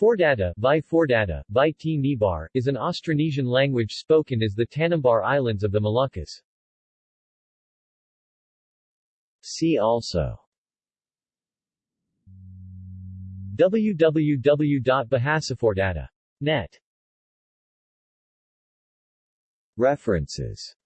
Fordata, Vai Fordata, by T. Nibar, is an Austronesian language spoken as the Tanimbar Islands of the Moluccas. See also www.bahasafordata.net References